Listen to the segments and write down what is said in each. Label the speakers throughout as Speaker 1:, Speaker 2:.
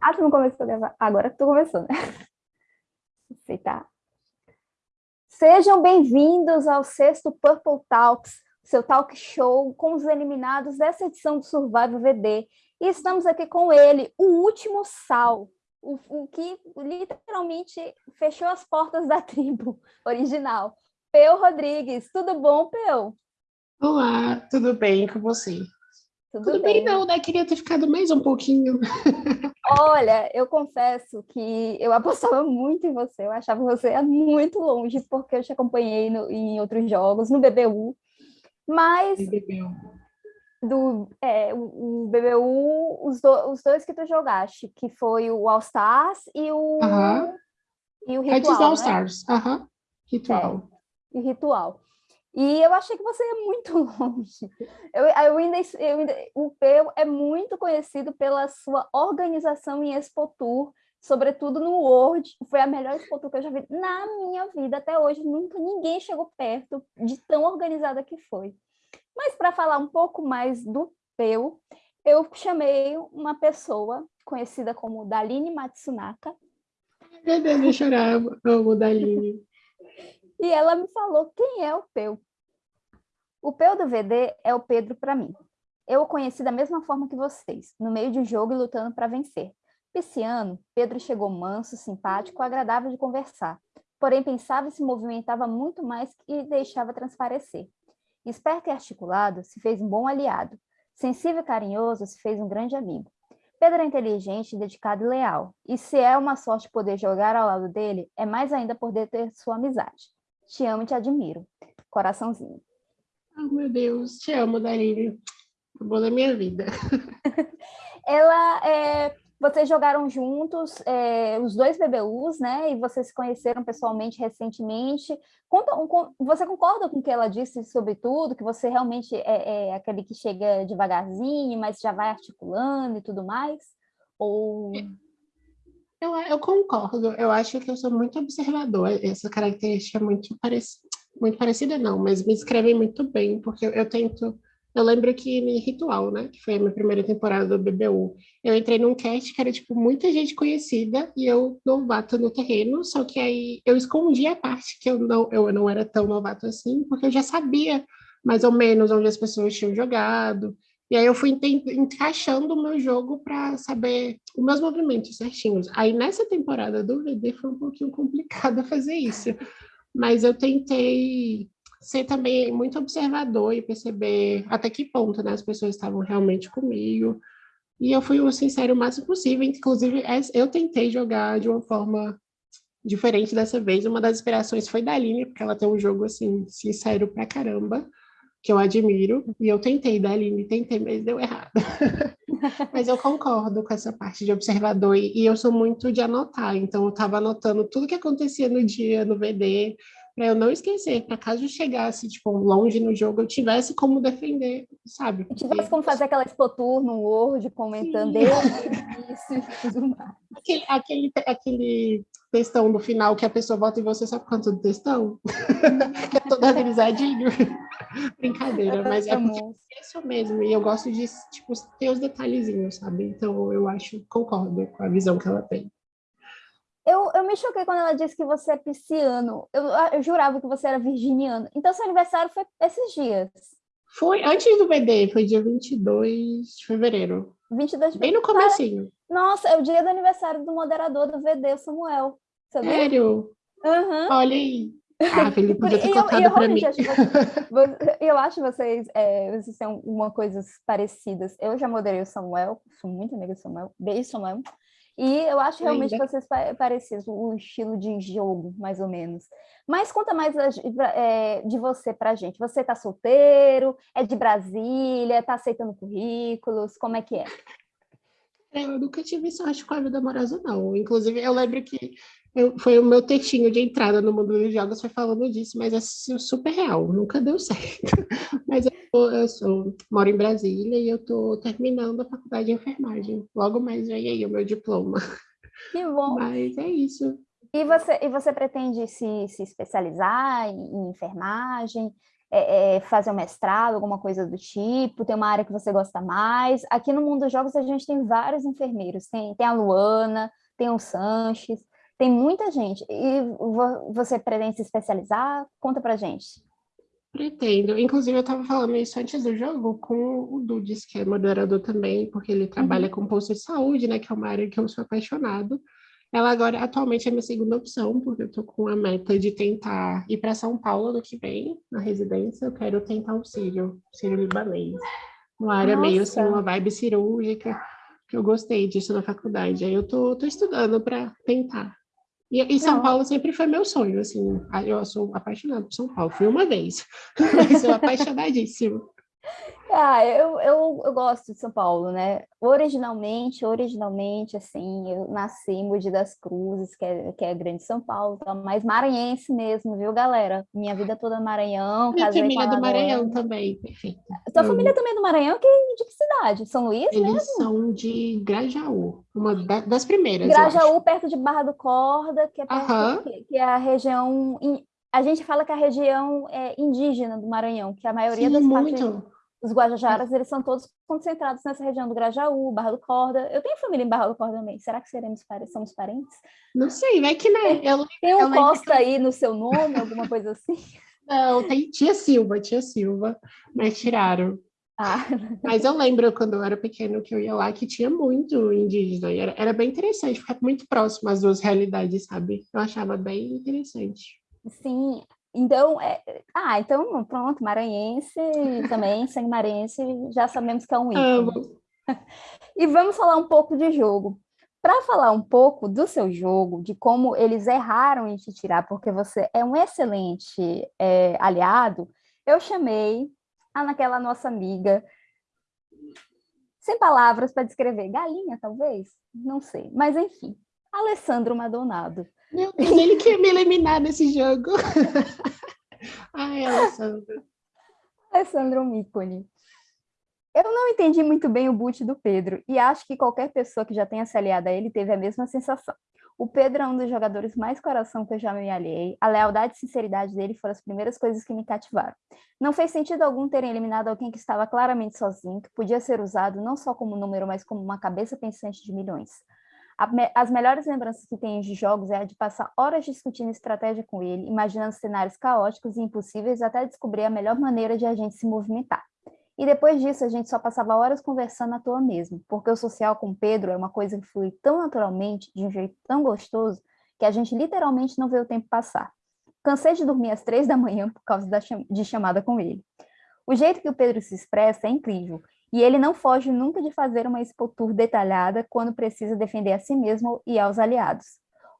Speaker 1: Ah, tu não começou a gravar? Agora que tu começou, né? Aceitar. Sejam bem-vindos ao sexto Purple Talks, seu talk show com os eliminados dessa edição do Survival VD. E estamos aqui com ele, o último sal, o, o que literalmente fechou as portas da tribo original. Peu Rodrigues, tudo bom, Peu?
Speaker 2: Olá, tudo bem com você?
Speaker 1: Tudo,
Speaker 2: Tudo bem, não, né? Queria ter ficado mais um pouquinho.
Speaker 1: Olha, eu confesso que eu apostava muito em você, eu achava que você muito longe, porque eu te acompanhei no, em outros jogos, no BBU, mas do é, o, o BBU, os, do, os dois que tu jogaste, que foi o All Stars e o,
Speaker 2: uh -huh.
Speaker 1: e o Ritual,
Speaker 2: do
Speaker 1: All
Speaker 2: né? Stars, uh -huh. Ritual.
Speaker 1: É, e Ritual. E eu achei que você ia muito longe. Eu, eu ainda, eu ainda, o Peu é muito conhecido pela sua organização em Expo Tour, sobretudo no World. Foi a melhor Expo Tour que eu já vi na minha vida até hoje. Nunca ninguém chegou perto de tão organizada que foi. Mas para falar um pouco mais do Peu, eu chamei uma pessoa conhecida como Daline Matsunaka.
Speaker 2: Meu Deus, eu chorava, amo Daline.
Speaker 1: E ela me falou quem é o Peu. O Peu do VD é o Pedro para mim. Eu o conheci da mesma forma que vocês, no meio de um jogo e lutando para vencer. Esse ano, Pedro chegou manso, simpático, agradável de conversar, porém pensava e se movimentava muito mais e deixava transparecer. Esperto e articulado, se fez um bom aliado. Sensível e carinhoso, se fez um grande amigo. Pedro é inteligente, dedicado e leal. E se é uma sorte poder jogar ao lado dele, é mais ainda poder ter sua amizade. Te amo e te admiro. Coraçãozinho.
Speaker 2: Oh, meu Deus, te amo, Darine. Amor da minha vida.
Speaker 1: Ela, é, vocês jogaram juntos é, os dois BBUs, né? E vocês se conheceram pessoalmente recentemente. Conta, um, você concorda com o que ela disse sobre tudo? Que você realmente é, é aquele que chega devagarzinho, mas já vai articulando e tudo mais? Ou...
Speaker 2: Eu, eu concordo. Eu acho que eu sou muito observador. Essa característica é muito parecida muito parecida não, mas me escrevem muito bem, porque eu, eu tento... Eu lembro que em Ritual, né, que foi a minha primeira temporada do BBU, eu entrei num cast que era, tipo, muita gente conhecida e eu novato no terreno, só que aí eu escondi a parte que eu não, eu não era tão novato assim, porque eu já sabia mais ou menos onde as pessoas tinham jogado, e aí eu fui encaixando o meu jogo para saber os meus movimentos certinhos. Aí nessa temporada do VD foi um pouquinho complicado fazer isso, mas eu tentei ser também muito observador e perceber até que ponto né, as pessoas estavam realmente comigo. E eu fui o sincero o máximo possível, inclusive eu tentei jogar de uma forma diferente dessa vez. Uma das inspirações foi da Aline, porque ela tem um jogo assim, sincero pra caramba, que eu admiro, e eu tentei da Aline, tentei, mas deu errado. mas eu concordo com essa parte de observador, e, e eu sou muito de anotar, então eu estava anotando tudo que acontecia no dia, no VD, para eu não esquecer, para caso eu chegasse, tipo, longe no jogo, eu tivesse como defender, sabe?
Speaker 1: Porque... Tivesse como fazer aquela expotur no Word, comentando isso e tudo mais.
Speaker 2: Aquele, aquele, aquele textão no final que a pessoa vota em você, sabe quanto do textão? é todo avisadinho. Brincadeira, mas é porque é isso mesmo, e eu gosto de, tipo, ter os detalhezinhos, sabe? Então eu acho, concordo com a visão que ela tem.
Speaker 1: Eu, eu me choquei quando ela disse que você é pisciano. Eu, eu jurava que você era virginiano. Então, seu aniversário foi esses dias.
Speaker 2: Foi antes do BD, foi dia 22 de fevereiro.
Speaker 1: 22 de
Speaker 2: Bem no comecinho.
Speaker 1: Nossa, é o dia do aniversário do moderador do VD, o Samuel.
Speaker 2: Sabia? Sério?
Speaker 1: Uhum.
Speaker 2: Olha aí. Ah, Felipe, podia ter contado para mim.
Speaker 1: eu acho vocês, é, vocês têm uma coisas parecidas. Eu já moderei o Samuel, sou muito amiga do Samuel. Beijo, Samuel. E eu acho realmente Ainda. que vocês parecidos, o estilo de jogo, mais ou menos. Mas conta mais é, de você pra gente. Você tá solteiro? É de Brasília? Tá aceitando currículos? Como é que é?
Speaker 2: Eu nunca tive sorte com a vida amorosa, não. Inclusive, eu lembro que eu, foi o meu textinho de entrada no mundo dos jogos, foi falando disso, mas é super real, nunca deu certo. Mas eu, eu sou, moro em Brasília e eu estou terminando a faculdade de enfermagem. Logo mais vem aí o meu diploma.
Speaker 1: Que bom!
Speaker 2: Mas é isso.
Speaker 1: E você, e você pretende se, se especializar em, em enfermagem? é, é, fazer um mestrado, alguma coisa do tipo? Tem uma área que você gosta mais? Aqui no mundo dos jogos a gente tem vários enfermeiros. Tem, tem a Luana, tem o Sanches, tem muita gente. E você pretende se especializar? Conta pra gente.
Speaker 2: Pretendo. Inclusive, eu estava falando isso antes do jogo com o Dudes, que é moderador também, porque ele trabalha uhum. com posto de saúde, né? Que é uma área que eu sou apaixonado. Ela agora, atualmente, é minha segunda opção, porque eu estou com a meta de tentar ir para São Paulo no que vem, na residência. Eu quero tentar o Sírio, Sírio libanês. Uma área Nossa. meio assim, uma vibe cirúrgica, que eu gostei disso na faculdade. Aí eu tô estudando para tentar. E, e São Paulo sempre foi meu sonho, assim. Eu sou apaixonada por São Paulo. Fui uma vez, mas sou apaixonadíssima.
Speaker 1: Ah, eu, eu, eu gosto de São Paulo, né? Originalmente, originalmente, assim, eu nasci em Mogi das Cruzes, que é, que é grande São Paulo, tá? mas maranhense mesmo, viu, galera? Minha vida toda no Maranhão.
Speaker 2: Minha família é do Maranhão também, perfeito.
Speaker 1: Sua família também é do Maranhão? Que, de que cidade? São Luís
Speaker 2: Eles
Speaker 1: mesmo?
Speaker 2: são de Grajaú, uma das primeiras,
Speaker 1: Grajaú, perto de Barra do Corda, que é, perto, uh -huh. que, que é a região... A gente fala que a região é indígena do Maranhão, que a maioria Sim, das
Speaker 2: muito.
Speaker 1: partes os Guajajaras, eles são todos concentrados nessa região do Grajaú, Barra do Corda. Eu tenho família em Barra do Corda também. Será que seremos somos parentes?
Speaker 2: Não sei, vai que né.
Speaker 1: Eu, tem um Costa aí no seu nome, alguma coisa assim?
Speaker 2: Não, tem tia Silva, tia Silva, mas tiraram. Ah. Mas eu lembro quando eu era pequeno que eu ia lá que tinha muito indígena e era, era bem interessante, ficar muito próximo às duas realidades, sabe? Eu achava bem interessante.
Speaker 1: Sim, então, é... ah, então pronto, maranhense também, sangue maranhense, já sabemos que é um ícone. e vamos falar um pouco de jogo. Para falar um pouco do seu jogo, de como eles erraram em te tirar, porque você é um excelente é, aliado, eu chamei a naquela nossa amiga, sem palavras para descrever, galinha talvez, não sei, mas enfim, Alessandro Madonado.
Speaker 2: Meu Deus, ele quer me eliminar nesse jogo. Ai, Alessandro.
Speaker 1: Alessandro é um ícone. Eu não entendi muito bem o boot do Pedro, e acho que qualquer pessoa que já tenha se aliado a ele teve a mesma sensação. O Pedro é um dos jogadores mais coração que eu já me aliei. A lealdade e sinceridade dele foram as primeiras coisas que me cativaram. Não fez sentido algum terem eliminado alguém que estava claramente sozinho, que podia ser usado não só como número, mas como uma cabeça pensante de milhões as melhores lembranças que tenho de jogos é a de passar horas discutindo estratégia com ele, imaginando cenários caóticos e impossíveis até descobrir a melhor maneira de a gente se movimentar. E depois disso, a gente só passava horas conversando à toa mesmo, porque o social com Pedro é uma coisa que flui tão naturalmente, de um jeito tão gostoso, que a gente literalmente não vê o tempo passar. Cansei de dormir às três da manhã por causa da cham de chamada com ele. O jeito que o Pedro se expressa é incrível, e ele não foge nunca de fazer uma expotur detalhada quando precisa defender a si mesmo e aos aliados.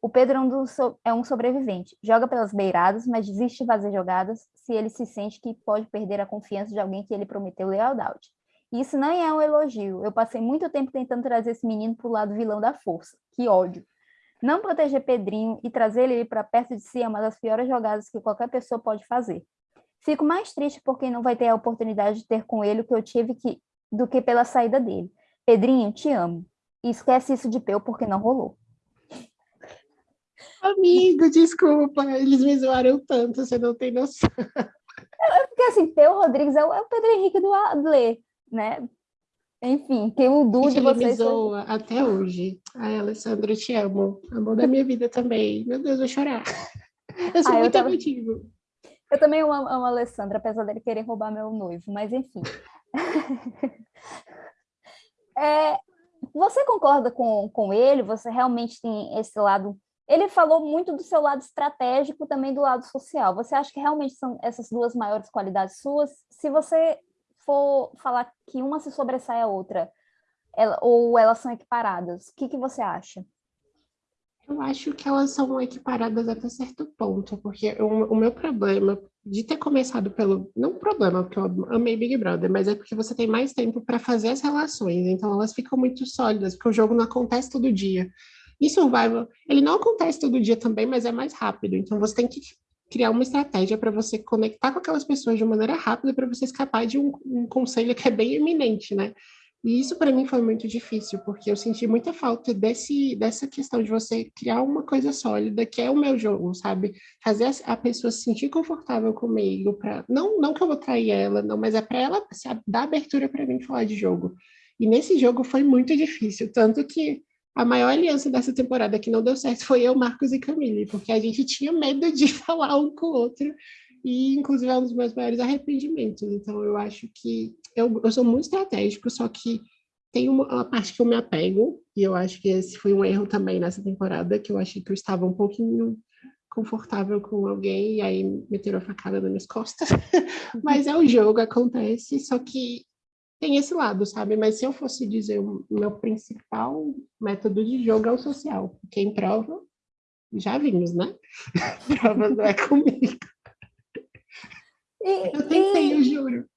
Speaker 1: O Pedro é um, é um sobrevivente, joga pelas beiradas, mas desiste de fazer jogadas se ele se sente que pode perder a confiança de alguém que ele prometeu lealdade. Isso não é um elogio, eu passei muito tempo tentando trazer esse menino para o lado vilão da força, que ódio. Não proteger Pedrinho e trazer ele para perto de si é uma das piores jogadas que qualquer pessoa pode fazer. Fico mais triste porque não vai ter a oportunidade de ter com ele o que eu tive que do que pela saída dele. Pedrinho, te amo. E esquece isso de Peu porque não rolou.
Speaker 2: Amigo, desculpa, eles me zoaram tanto, você não tem noção.
Speaker 1: É porque assim, Peu Rodrigues é o, é o Pedro Henrique do Adler, né? Enfim, que o Du de vocês...
Speaker 2: Me zoa até hoje. Ai, Alessandro, eu te amo. Amor da minha vida também. Meu Deus, vou chorar. Eu sou ah, muito eu tava... emotivo.
Speaker 1: Eu também amo, amo a Alessandra, apesar dele querer roubar meu noivo, mas enfim. é, você concorda com, com ele? Você realmente tem esse lado... Ele falou muito do seu lado estratégico, também do lado social. Você acha que realmente são essas duas maiores qualidades suas? Se você for falar que uma se sobressai a outra, ela, ou elas são equiparadas, o que, que você acha?
Speaker 2: Eu acho que elas são equiparadas até certo ponto, porque o, o, meu problema de ter começado pelo. Não problema, porque eu amei Big Brother, mas é porque você tem mais tempo para fazer as relações, então elas ficam muito sólidas, porque o jogo não acontece todo dia. E Survival, ele não acontece todo dia também, mas é mais rápido, então você tem que criar uma estratégia para você conectar com aquelas pessoas de maneira rápida para você escapar de um, um conselho que é bem eminente, né? E isso para mim foi muito difícil, porque eu senti muita falta desse, dessa questão de você criar uma coisa sólida, que é o meu jogo, sabe? Fazer a pessoa se sentir confortável comigo, pra... não, não que eu vou trair ela, não, mas é para ela se dar abertura para mim falar de jogo. E nesse jogo foi muito difícil, tanto que a maior aliança dessa temporada que não deu certo foi eu, Marcos e Camille, porque a gente tinha medo de falar um com o outro, e inclusive é um dos meus maiores arrependimentos. Então eu acho que eu, eu sou muito estratégico, só que tem uma, uma, parte que eu me apego, e eu acho que esse foi um erro também nessa temporada, que eu achei que eu estava um pouquinho confortável com alguém, e aí meteram a facada nas minhas costas. Mas é o jogo, acontece, só que tem esse lado, sabe? Mas se eu fosse dizer o meu principal método de jogo é o social, porque em prova, já vimos, né? prova não é comigo. E, eu tentei, e... eu juro.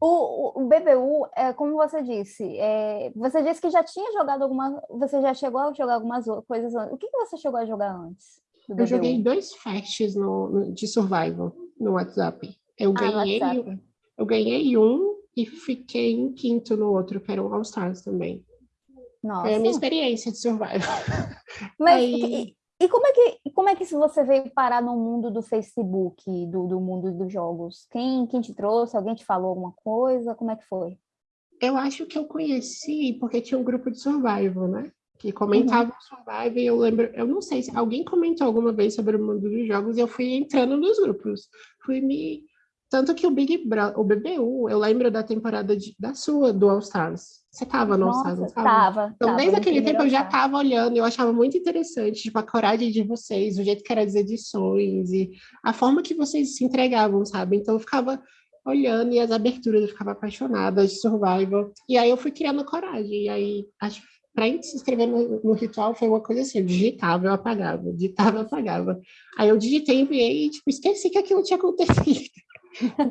Speaker 1: O, o, BBU, é, como você disse, é, você disse que já tinha jogado alguma, você já chegou a jogar algumas coisas antes. O que, que você chegou a jogar antes?
Speaker 2: Eu joguei dois fasts no, no, de survival no WhatsApp. Eu ah, ganhei, WhatsApp. eu ganhei um e fiquei em quinto no outro, que era o All Stars também. Nossa. Foi a minha experiência de survival.
Speaker 1: Mas Aí... E como é que como é que você veio parar no mundo do Facebook, do, do mundo dos jogos? Quem, quem te trouxe? Alguém te falou alguma coisa? Como é que foi?
Speaker 2: Eu acho que eu conheci porque tinha um grupo de survival, né? Que comentava uhum. survival e eu lembro, eu não sei se alguém comentou alguma vez sobre o mundo dos jogos e eu fui entrando nos grupos. Fui me tanto que o Big Brother, o BBU, eu lembro da temporada de, da sua, do All Stars. Você tava no All Stars, não
Speaker 1: tava? Tava.
Speaker 2: Então, desde aquele tempo eu já tava olhando, eu achava muito interessante, tipo, a coragem de vocês, o jeito que eram as edições e a forma que vocês se entregavam, sabe? Então eu ficava olhando e as aberturas, eu ficava apaixonada de Survival. E aí eu fui criando coragem. E aí, acho para se inscrever no, no, ritual foi uma coisa assim, eu digitava, eu apagava, digitava, eu apagava. Aí eu digitei, enviei e, tipo, esqueci que aquilo tinha acontecido.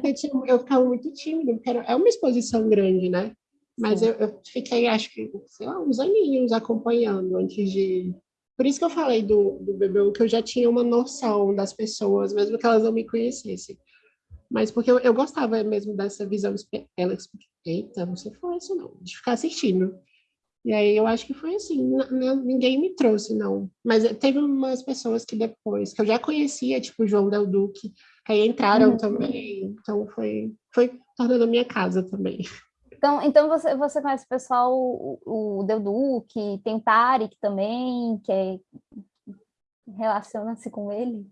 Speaker 2: Porque eu, eu ficava muito tímida, porque era, é uma exposição grande, né? Mas eu, eu, fiquei, acho que, sei lá, uns aninhos acompanhando antes de... Por isso que eu falei do, do BBU, que eu já tinha uma noção das pessoas, mesmo que elas não me conhecessem. Mas porque eu, eu gostava mesmo dessa visão... Ela, eita, não sei falar isso não, de ficar assistindo. E aí eu acho que foi assim, ninguém me trouxe, não. Mas teve umas pessoas que depois, que eu já conhecia, tipo o João Del Duque, Aí entraram uhum. também, então foi, foi tornando a minha casa também.
Speaker 1: Então, então você, você conhece o pessoal, o, o Deudu, que tem o Tarek também, que é, relaciona-se com ele?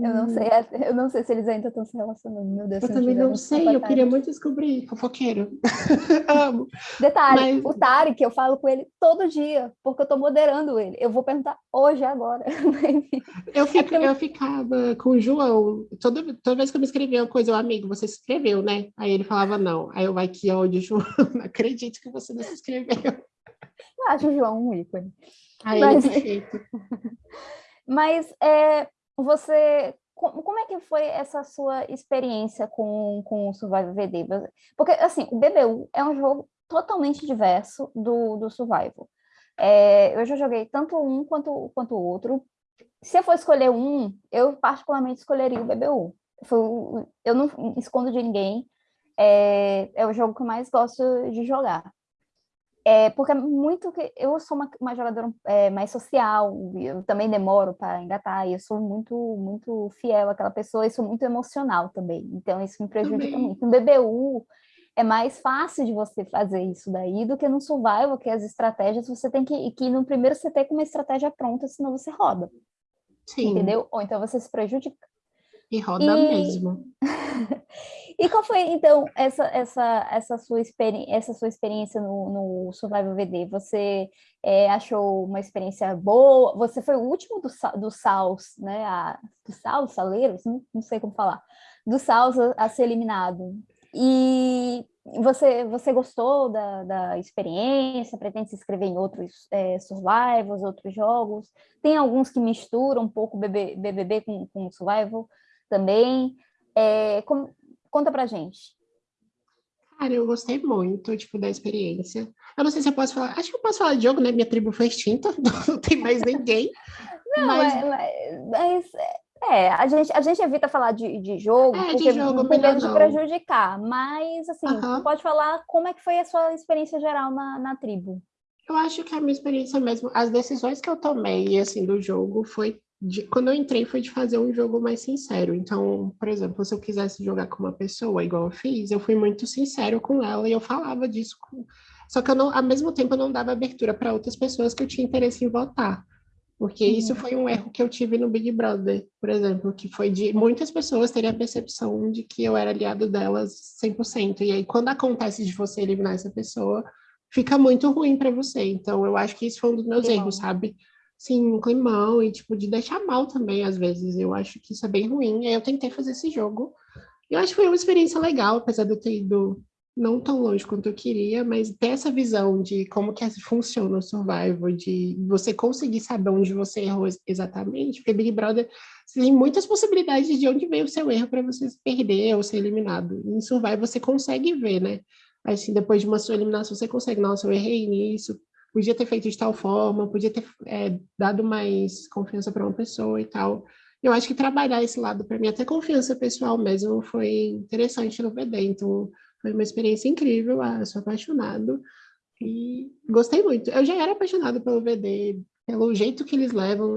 Speaker 1: Eu não sei, eu não sei se eles ainda estão se relacionando, meu Deus.
Speaker 2: Eu também não sei, eu queria muito descobrir, fofoqueiro. Amo.
Speaker 1: Detalhe, Mas... o Tarek, eu falo com ele todo dia, porque eu estou moderando ele. Eu vou perguntar hoje, agora.
Speaker 2: eu, fico, é eu... eu ficava com o João, toda, toda vez que eu me escrevia uma coisa, eu, amigo, você se inscreveu, né? Aí ele falava, não. Aí eu, vai que ódio, João, não acredito que você não se inscreveu.
Speaker 1: Eu acho o João um ícone.
Speaker 2: Aí Mas... é perfeito.
Speaker 1: Mas é, você como é que foi essa sua experiência com, com o Survival VD? Porque, assim, o BBU é um jogo totalmente diverso do, do Survival. É, eu já joguei tanto um quanto, quanto o outro. Se eu for escolher um, eu particularmente escolheria o BBU. Eu não escondo de ninguém, é, é o jogo que eu mais gosto de jogar. É, porque é muito que eu sou uma, uma jogadora é, mais social, eu também demoro para engatar, e eu sou muito muito fiel àquela pessoa e sou muito emocional também, então isso me prejudica também. muito. No BBU é mais fácil de você fazer isso daí do que no survival, que as estratégias você tem que, que no primeiro você tem com uma estratégia pronta, senão você roda. Sim. Entendeu? Ou então você se prejudica.
Speaker 2: E roda e... mesmo.
Speaker 1: e qual foi, então, essa, essa, essa, sua, experi essa sua experiência no, no Survival VD? Você é, achou uma experiência boa? Você foi o último do, do Saus, né? A, do Saus, Saleiros? Não, não sei como falar. Do Saus a, a ser eliminado. E você, você gostou da, da experiência? Pretende se inscrever em outros é, survivals, outros jogos? Tem alguns que misturam um pouco BBB, BBB com, com survival também. É, com, conta pra gente.
Speaker 2: Cara, eu gostei muito, tipo, da experiência. Eu não sei se eu posso falar, acho que eu posso falar de jogo, né? Minha tribo foi extinta, não tem mais ninguém.
Speaker 1: Não, mas... É, mas, É, a gente, a gente evita falar de, de jogo,
Speaker 2: É, de
Speaker 1: porque
Speaker 2: jogo,
Speaker 1: com medo de prejudicar, mas assim, pode falar como é que foi a sua experiência geral na, na tribo.
Speaker 2: Eu acho que a minha experiência mesmo, as decisões que eu tomei, assim, do jogo foi... De, quando eu entrei, foi de fazer um jogo mais sincero. Então, por exemplo, se eu quisesse jogar com uma pessoa, igual eu fiz, eu fui muito sincero com ela e eu falava disso. Com... Só que eu não, ao mesmo tempo, eu não dava abertura para outras pessoas que eu tinha interesse em votar. Porque
Speaker 1: Uhum.
Speaker 2: isso foi um erro que eu tive no Big Brother, por exemplo, que foi de muitas pessoas terem a percepção de que eu era aliado delas 100%. E aí, quando acontece de você eliminar essa pessoa, fica muito ruim para você. Então, eu acho que isso foi um dos meus erros, sabe? Sim, um climão e, tipo, de deixar mal também, às vezes. Eu acho que isso é bem ruim. Aí, eu tentei fazer esse jogo. Eu acho que foi uma experiência legal, apesar de eu ter ido não tão longe quanto eu queria, mas ter essa visão de como que funciona o survival, de você conseguir saber onde você errou ex- exatamente, porque Big Brother tem muitas possibilidades de onde veio o seu erro para você se perder ou ser eliminado. Em survival você consegue ver, né? Assim, depois de uma sua eliminação, você consegue, nossa, eu errei nisso, podia ter feito de tal forma, podia ter é, dado mais confiança para uma pessoa e tal. Eu acho que trabalhar esse lado para mim, até confiança pessoal mesmo, foi interessante no VD. Então, foi uma experiência incrível, ah, eu sou apaixonado e gostei muito. Eu já era apaixonado pelo VD, pelo jeito que eles levam,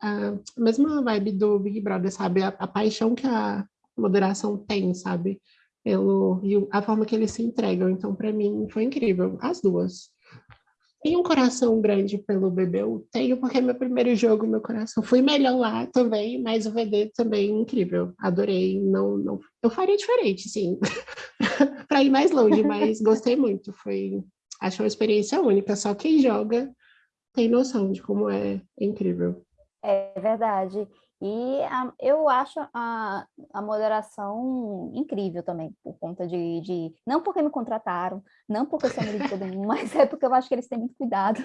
Speaker 2: a, a mesma vibe do Big Brother, sabe? A, a paixão que a moderação tem, sabe? Pelo, e a forma que eles se entregam. Então, para mim, foi incrível, as duas. Tenho um coração grande pelo BBU? Tenho, porque é meu primeiro jogo, meu coração. Fui melhor lá também, mas o VD também incrível. Adorei. Não, não... Eu faria diferente, sim. para ir mais longe, mas gostei muito. Foi, acho uma experiência única. Só quem joga tem noção de como é incrível.
Speaker 1: É verdade. E a- eu acho a, a moderação incrível também, por conta de, de- Não porque me contrataram, não porque eu sou amiga de todo mundo, mas é porque eu acho que eles têm muito cuidado.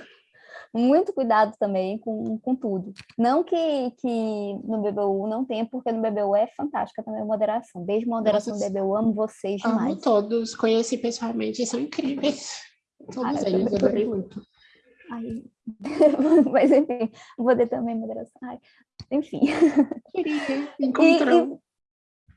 Speaker 1: Muito cuidado também com, com tudo. Não que, que no BBU não tenha, porque no BBU é fantástica também a moderação. Beijo, moderação do
Speaker 2: Nossa,
Speaker 1: BBU, amo vocês
Speaker 2: Amo
Speaker 1: demais.
Speaker 2: todos, conheci pessoalmente, são incríveis. Todos
Speaker 1: eu
Speaker 2: eles, adorei muito.
Speaker 1: Ai, Mas enfim, vou ter também moderação. Ai, enfim.
Speaker 2: Queria,
Speaker 1: E-
Speaker 2: encontrou.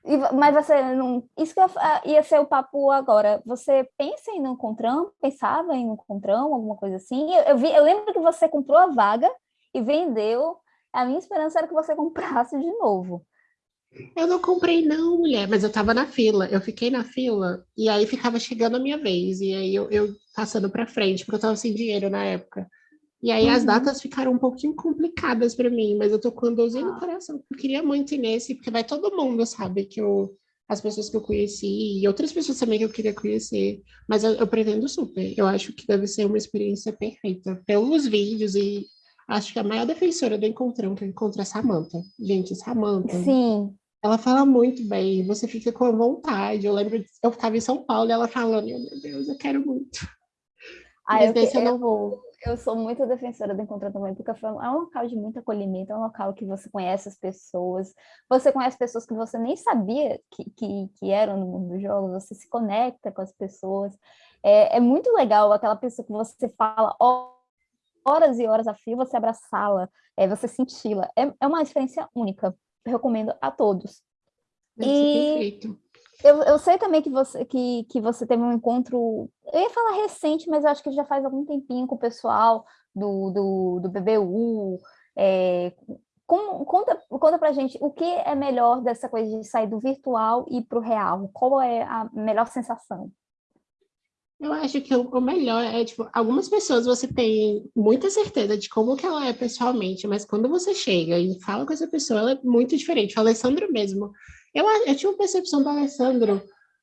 Speaker 1: e- e- mas você não. Isso que eu fa- ia ser o papo agora. Você pensa em no Encontrão? Pensava em no Encontrão, alguma coisa assim? Eu, eu vi, eu lembro que você comprou a vaga e vendeu. A minha esperança era que você comprasse de novo.
Speaker 2: Eu não comprei não, mulher, mas eu tava na fila. Eu fiquei na fila e aí ficava chegando a minha vez. E aí eu, eu passando pra frente, porque eu tava sem dinheiro na época. E aí as
Speaker 1: Uhum.
Speaker 2: datas ficaram um pouquinho complicadas para mim, mas eu tô com 12 no
Speaker 1: Ah.
Speaker 2: coração. Eu queria muito ir nesse, porque vai todo mundo, sabe? Que eu, as pessoas que eu conheci e outras pessoas também que eu queria conhecer. Mas eu, eu pretendo super. Eu acho que deve ser uma experiência perfeita. Pelos vídeos e acho que a maior defensora do Encontrão que eu encontro é a Samantha. Gente, Samantha.
Speaker 1: Sim,
Speaker 2: Ela fala muito bem, você fica com vontade. Eu lembro, eu estava em São Paulo e ela falando, meu Deus, eu quero muito.
Speaker 1: Ah,
Speaker 2: Mas
Speaker 1: eu,
Speaker 2: eu
Speaker 1: eu,
Speaker 2: não vou.
Speaker 1: Eu sou muito defensora do Encontro também, porque é um local de muito acolhimento, é um local que você conhece as pessoas, você conhece pessoas que você nem sabia que, que, que eram no mundo dos jogos, você se conecta com as pessoas. É, é muito legal aquela pessoa que você fala ho- horas e horas a fio, você abraçá-la, é, você senti-la. É, é uma experiência única. Eu recomendo a todos.
Speaker 2: Deve ser
Speaker 1: E-
Speaker 2: perfeito.
Speaker 1: Eu, eu sei também que você, que, que você teve um encontro, eu ia falar recente, mas eu acho que já faz algum tempinho com o pessoal do, do, do BBU. É, como- conta, conta pra gente o que é melhor dessa coisa de sair do virtual e para o real. Qual é a melhor sensação?
Speaker 2: Eu acho que o melhor é, tipo, algumas pessoas você tem muita certeza de como que ela é pessoalmente, mas quando você chega e fala com essa pessoa, ela é muito diferente. O Alessandro mesmo. Eu, a- eu tinha uma percepção do Alessandro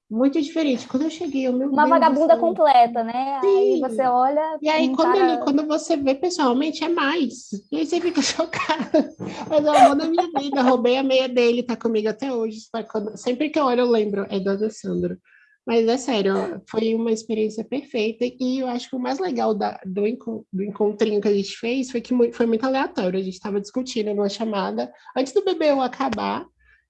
Speaker 2: muito diferente. Quando eu cheguei, eu, meu
Speaker 1: Uma
Speaker 2: Deus
Speaker 1: vagabunda
Speaker 2: céu.
Speaker 1: completa, né? Aí
Speaker 2: Sim.
Speaker 1: você olha.
Speaker 2: E aí, quando,
Speaker 1: cara-
Speaker 2: ele, quando você vê pessoalmente, é mais. E aí você fica chocada. Mas é o amor da minha vida. Roubei a meia dele, tá comigo até hoje. Quando- Sempre que eu olho, eu lembro. É do Alessandro. Mas é sério, foi uma experiência perfeita. E eu acho que o mais legal da- do, encon- do encontrinho que a gente fez foi que foi muito aleatório. A gente estava discutindo numa chamada antes do BBU acabar.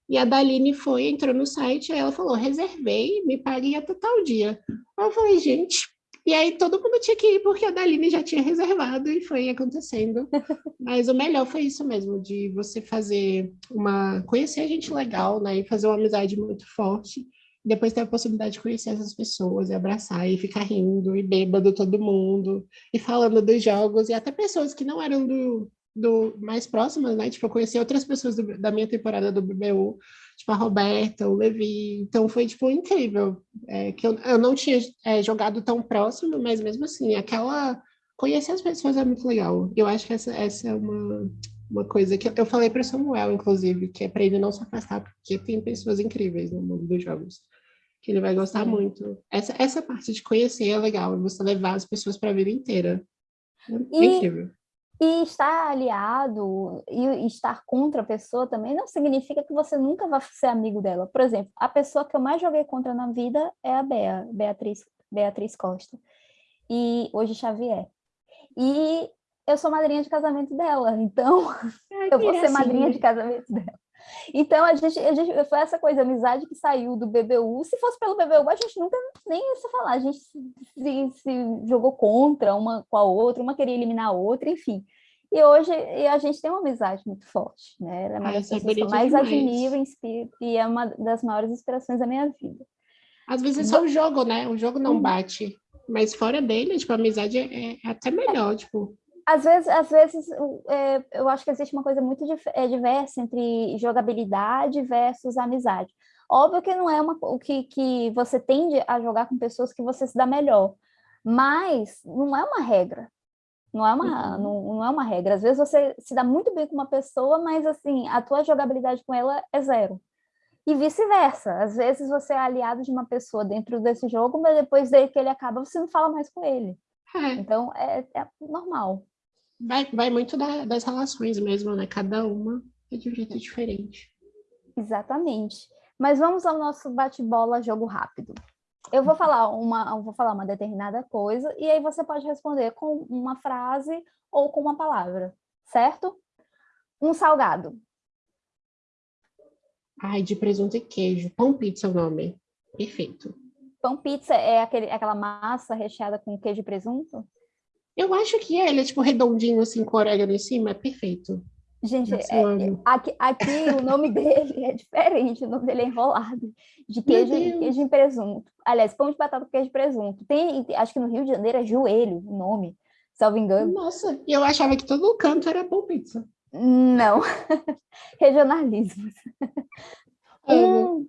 Speaker 2: E a Daline foi, entrou no site, aí ela falou: reservei, me paguem até tal dia. Eu falei, gente, E aí todo mundo tinha que ir porque a Daline já tinha reservado e foi acontecendo. Mas o melhor foi isso mesmo, de você fazer uma. conhecer gente legal, né? E fazer uma amizade muito forte. Depois ter a possibilidade de conhecer essas pessoas e abraçar e ficar rindo e bêbado todo mundo e falando dos jogos e até pessoas que não eram do, do mais próximas, né? Tipo, eu conheci outras pessoas do, da minha temporada do BBU, tipo a Roberta, o Levi. Então foi, tipo, incrível. É, que eu, eu não tinha é, jogado tão próximo, mas mesmo assim, aquela... Conhecer as pessoas é muito legal. Eu acho que essa, essa é uma, uma coisa que eu falei para o Samuel, inclusive, que é para ele não se afastar, porque tem pessoas incríveis no mundo dos jogos que ele vai gostar Sim. muito. Essa, essa parte de conhecer é legal, você levar as pessoas para a vida inteira. É e, incrível.
Speaker 1: E estar aliado e estar contra a pessoa também não significa que você nunca vai ser amigo dela. Por exemplo, a pessoa que eu mais joguei contra na vida é a Bea, Beatriz, Beatriz Costa. E hoje Xavier. E eu sou madrinha de casamento dela, então Ai, eu vou ser madrinha de casamento dela. Então, a gente, a gente foi essa coisa, amizade que saiu do BBU. Se fosse pelo BBU, a gente nunca nem ia se falar. A gente se, se, jogou contra uma com a outra, uma queria eliminar a outra, enfim. E hoje a gente tem uma amizade muito forte, né? Ela é uma das pessoas que eu mais admiro e é uma das maiores inspirações da minha vida.
Speaker 2: Às vezes é só o jogo, né? O jogo não uhum. bate. Mas fora dele, tipo, a amizade é, é até melhor, tipo
Speaker 1: às vezes, às vezes é, eu acho que existe uma coisa muito é, diversa entre jogabilidade versus amizade. Óbvio que não é uma, o que, que você tende a jogar com pessoas que você se dá melhor, mas não é uma regra. Não é uma, uhum. não, não é uma regra. Às vezes você se dá muito bem com uma pessoa, mas assim, a tua jogabilidade com ela é zero. E vice-versa. Às vezes você é aliado de uma pessoa dentro desse jogo, mas depois daí que ele acaba, você não fala mais com ele. É. Então, é, é normal.
Speaker 2: Vai, vai muito da, das relações mesmo, né? Cada uma é de um jeito diferente.
Speaker 1: Exatamente. Mas vamos ao nosso bate-bola jogo rápido. Eu vou falar uma, vou falar uma determinada coisa e aí você pode responder com uma frase ou com uma palavra, certo? Um salgado.
Speaker 2: Ai, de presunto e queijo. Pão pizza é o nome. Perfeito.
Speaker 1: Pão pizza é aquele, aquela massa recheada com queijo e presunto?
Speaker 2: Eu acho que é, ele é tipo redondinho assim, com orégano em cima, é perfeito.
Speaker 1: Gente, é, aqui, aqui o nome dele é diferente, o nome dele é enrolado, de queijo, queijo em presunto. Aliás, pão de batata com queijo e presunto. Tem, acho que no Rio de Janeiro é joelho o nome, salvo engano.
Speaker 2: Nossa, e eu achava que todo canto era pão pizza.
Speaker 1: Não, regionalismos. Hum,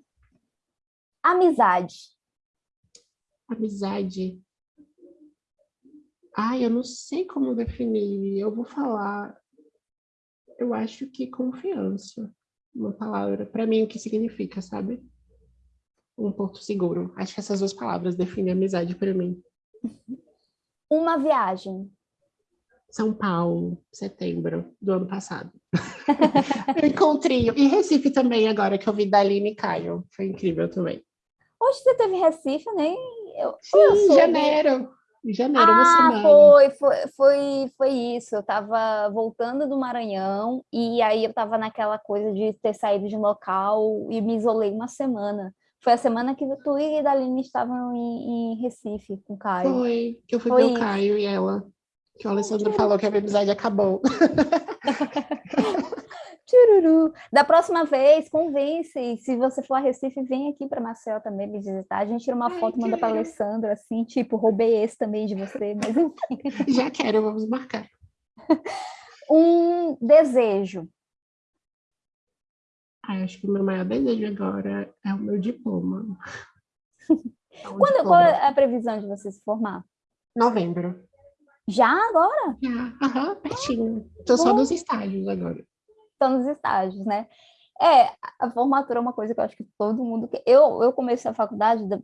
Speaker 1: amizade.
Speaker 2: Amizade. Ai, eu não sei como definir. Eu vou falar. Eu acho que confiança. Uma palavra. Para mim, o que significa, sabe? Um porto seguro. Acho que essas duas palavras definem amizade para mim.
Speaker 1: Uma viagem.
Speaker 2: São Paulo, setembro do ano passado. eu encontrei. E Recife também, agora que eu vi da Aline e Caio. Foi incrível também.
Speaker 1: Hoje você teve Recife, nem. Eu,
Speaker 2: Sim, eu janeiro. Em janeiro,
Speaker 1: ah,
Speaker 2: uma semana.
Speaker 1: Foi, foi, foi, foi isso. Eu estava voltando do Maranhão e aí eu estava naquela coisa de ter saído de um local e me isolei uma semana. Foi a semana que tu e a Daline estavam em, em Recife com o Caio.
Speaker 2: Foi, que eu fui foi ver o Caio e ela. Que o Alessandro falou que a amizade acabou.
Speaker 1: Chururu. Da próxima vez, convence. Se você for a Recife, vem aqui para Marcel também me visitar. A gente tira uma Ai, foto, manda para Alessandra, assim, tipo, roubei esse também de você, mas enfim.
Speaker 2: Já quero, vamos marcar.
Speaker 1: Um desejo.
Speaker 2: Ah, acho que o meu maior desejo agora é o meu diploma.
Speaker 1: É um Quando, diploma. Qual é a previsão de você se formar?
Speaker 2: Novembro.
Speaker 1: Já agora?
Speaker 2: Já, aham, pertinho. Estou só nos estágios agora
Speaker 1: estão nos estágios, né? É, a formatura é uma coisa que eu acho que todo mundo... Eu, eu comecei a faculdade da,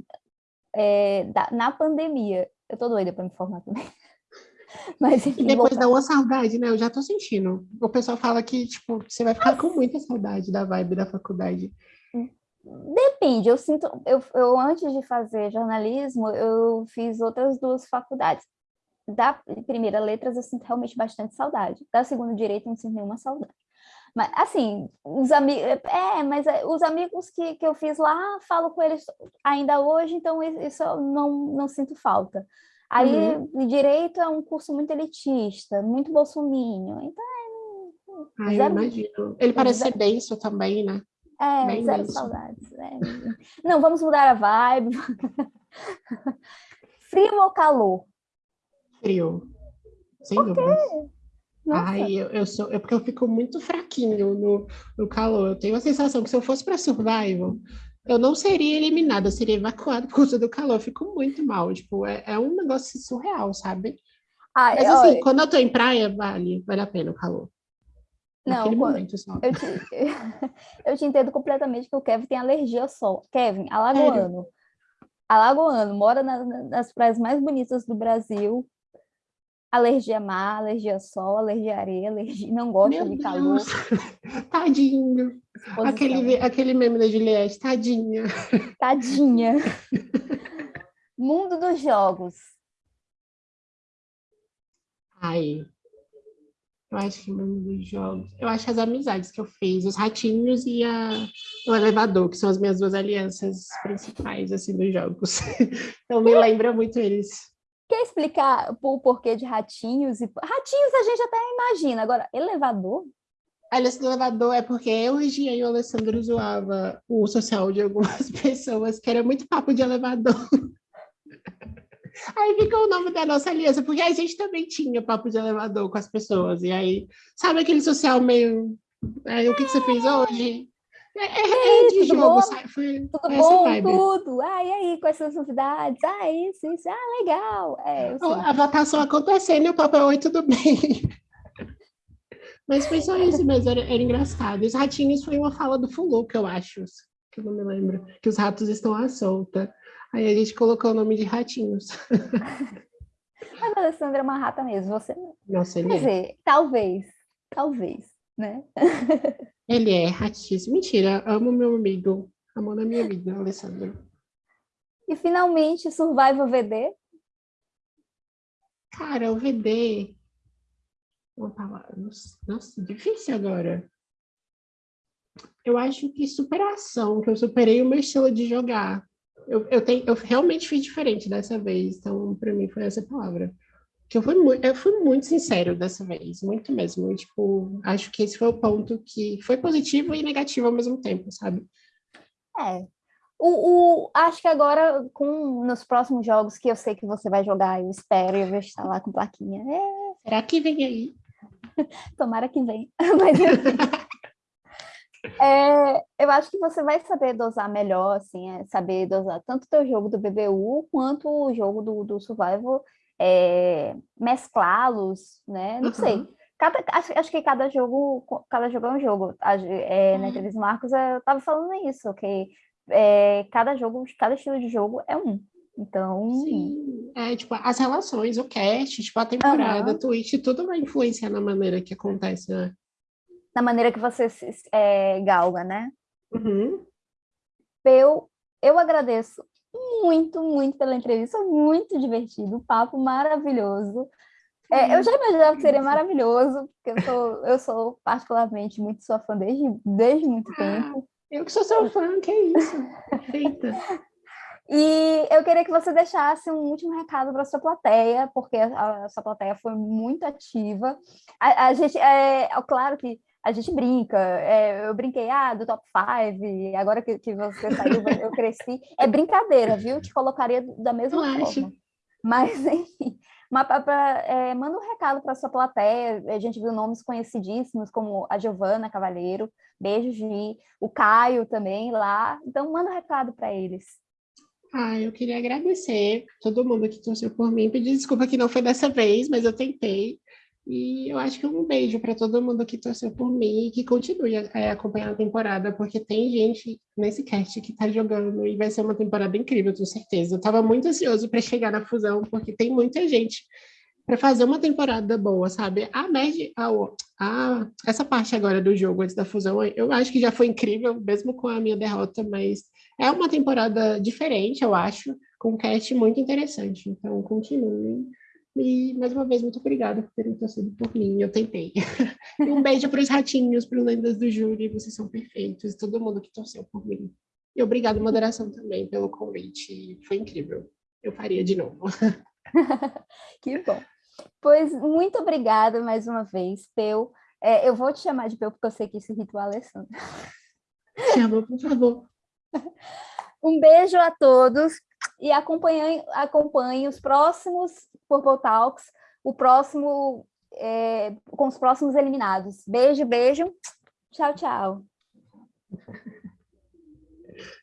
Speaker 1: é, da, na pandemia. Eu tô doida para me formar também.
Speaker 2: Mas, enfim, e depois vou... dá uma saudade, né? Eu já tô sentindo. O pessoal fala que, tipo, você vai ficar com muita saudade da vibe da faculdade.
Speaker 1: Depende, eu sinto... Eu, eu, antes de fazer jornalismo, eu fiz outras duas faculdades. Da primeira, letras, eu sinto realmente bastante saudade. Da segunda, direito, não sinto nenhuma saudade. Mas, assim, os amigos... É, mas é, os amigos que, que eu fiz lá, falo com eles ainda hoje, então isso eu não, não sinto falta. Aí, uhum. direito é um curso muito elitista, muito bolsominho. Então,
Speaker 2: é... Ah, zero... eu imagino. Ele parece zero... ser denso também, né?
Speaker 1: É, Bem zero denso. saudades. É. Não, vamos mudar a vibe. Frio ou calor?
Speaker 2: Frio. Sem Por dúvidas. Ai, eu, eu sou. É porque eu fico muito fraquinho no, no calor. Eu tenho a sensação que se eu fosse para survival, eu não seria eliminada, eu seria evacuada por causa do calor. Eu fico muito mal. Tipo, é, é um negócio surreal, sabe? Ai, Mas assim, quando eu tô em praia, vale, vale a pena o calor.
Speaker 1: Não, momento só. Eu te, eu te entendo completamente que o Kevin tem alergia ao sol. Kevin, alagoano. Alagoano, mora na, nas praias mais bonitas do Brasil, alergia a mar, alergia a sol, alergia a areia, alergia... não gosta Meu de calor.
Speaker 2: Tadinho. Aquele, aquele meme da Juliette, tadinha.
Speaker 1: Tadinha. Mundo dos jogos.
Speaker 2: Ai, eu acho que o mundo dos jogos. Eu acho as amizades que eu fiz, os ratinhos e a, o elevador, que são as minhas duas alianças principais, assim, dos jogos. então me lembra muito eles.
Speaker 1: Quer explicar o porquê de ratinhos? E... Ratinhos a gente até imagina, agora, elevador?
Speaker 2: A aliança do elevador é porque eu, Regia e o Alessandro zoava o social de algumas pessoas, que era muito papo de elevador. Aí ficou o nome da nossa aliança, porque a gente também tinha papo de elevador com as pessoas. E aí, sabe aquele social meio. Aí, o que, que você fez hoje?
Speaker 1: É, é, é de jogo, bom? Foi tudo bom, vibe. tudo. Ah, e aí, quais são as novidades? Ah, isso, isso. Ah, legal. É,
Speaker 2: a votação acontecendo e o papel, oi, tudo bem. Mas foi só isso mesmo, era, era engraçado. Os ratinhos foi uma fala do Fuluca, eu acho, que eu não me lembro, que os ratos estão à solta. Aí a gente colocou o nome de ratinhos.
Speaker 1: Mas a Alessandra é uma rata mesmo, você
Speaker 2: Nossa,
Speaker 1: Quer
Speaker 2: é.
Speaker 1: dizer, talvez, talvez, né?
Speaker 2: Ele é ratíssimo. Mentira, amo meu amigo. Amor da minha vida, Alessandro.
Speaker 1: E finalmente, Survival VD?
Speaker 2: Cara, o VD... Uma palavra... Nossa, difícil agora. Eu acho que superação, que eu superei o meu estilo de jogar. Eu, eu, tenho, eu realmente fiz diferente dessa vez, então para mim foi essa palavra que eu fui muito, eu fui muito sincero dessa vez, muito mesmo. Tipo, acho que esse foi o ponto que foi positivo e negativo ao mesmo tempo, sabe?
Speaker 1: É. O, o, acho que agora, com nos próximos jogos que eu sei que você vai jogar, eu espero, eu vou estar lá com plaquinha. É...
Speaker 2: Será que vem aí?
Speaker 1: Tomara que vem. Mas, é, eu acho que você vai saber dosar melhor, assim, é, saber dosar tanto o teu jogo do BBU quanto o jogo do, do Survival é, mesclá-los, né? Não uhum. sei. Cada, acho, acho, que cada jogo, cada jogo é um jogo. É, uhum. Na entrevista Marcos, eu estava falando isso, que é, cada jogo, cada estilo de jogo é um. Então.
Speaker 2: Sim. É, tipo, as relações, o cast, tipo, a temporada, uhum. Twitch, tudo vai influenciar na maneira que acontece, né?
Speaker 1: Na maneira que você é, galga, né?
Speaker 2: Uhum.
Speaker 1: Eu, eu agradeço muito, muito pela entrevista, muito divertido, papo maravilhoso. É, eu já imaginava que seria maravilhoso, porque eu sou, eu sou particularmente muito sua fã desde, desde muito ah, tempo.
Speaker 2: Eu que sou seu fã, que é isso? Eita.
Speaker 1: E eu queria que você deixasse um último recado para a sua plateia, porque a, a, sua plateia foi muito ativa. A, a gente, é, é claro que a gente brinca, é, eu brinquei, ah, do top 5, agora que, que você saiu, eu cresci. É brincadeira, viu? Te colocaria da mesma eu forma. Acho. Mas, enfim, mas pra, pra, é, manda um recado para sua plateia. A gente viu nomes conhecidíssimos, como a Giovana Cavalheiro, beijo, Gi, o Caio também lá. Então, manda um recado para eles.
Speaker 2: Ah, eu queria agradecer todo mundo que torceu por mim. Pedir desculpa que não foi dessa vez, mas eu tentei. E eu acho que um beijo para todo mundo que torceu por mim e que continue a, acompanhar a temporada, porque tem gente nesse cast que está jogando e vai ser uma temporada incrível, tenho certeza. Eu estava muito ansioso para chegar na fusão, porque tem muita gente para fazer uma temporada boa, sabe? A média, a, a, essa parte agora do jogo antes da fusão, eu acho que já foi incrível, mesmo com a minha derrota, mas é uma temporada diferente, eu acho, com um cast muito interessante. Então, continue e, mais uma vez, muito obrigada por terem torcido por mim. Eu tentei. e um beijo para os ratinhos, para os lendas do júri. Vocês são perfeitos. Todo mundo que torceu por mim. E obrigado, moderação, também, pelo convite. Foi incrível. Eu faria de novo.
Speaker 1: que bom. Pois, muito obrigada mais uma vez, Peu. É, eu vou te chamar de Peu, porque eu sei que esse ritual é Alessandra.
Speaker 2: Chama, por favor.
Speaker 1: Um beijo a todos e acompanhem, os próximos Purple Talks, o próximo, é, com os próximos eliminados. Beijo, beijo. Tchau, tchau.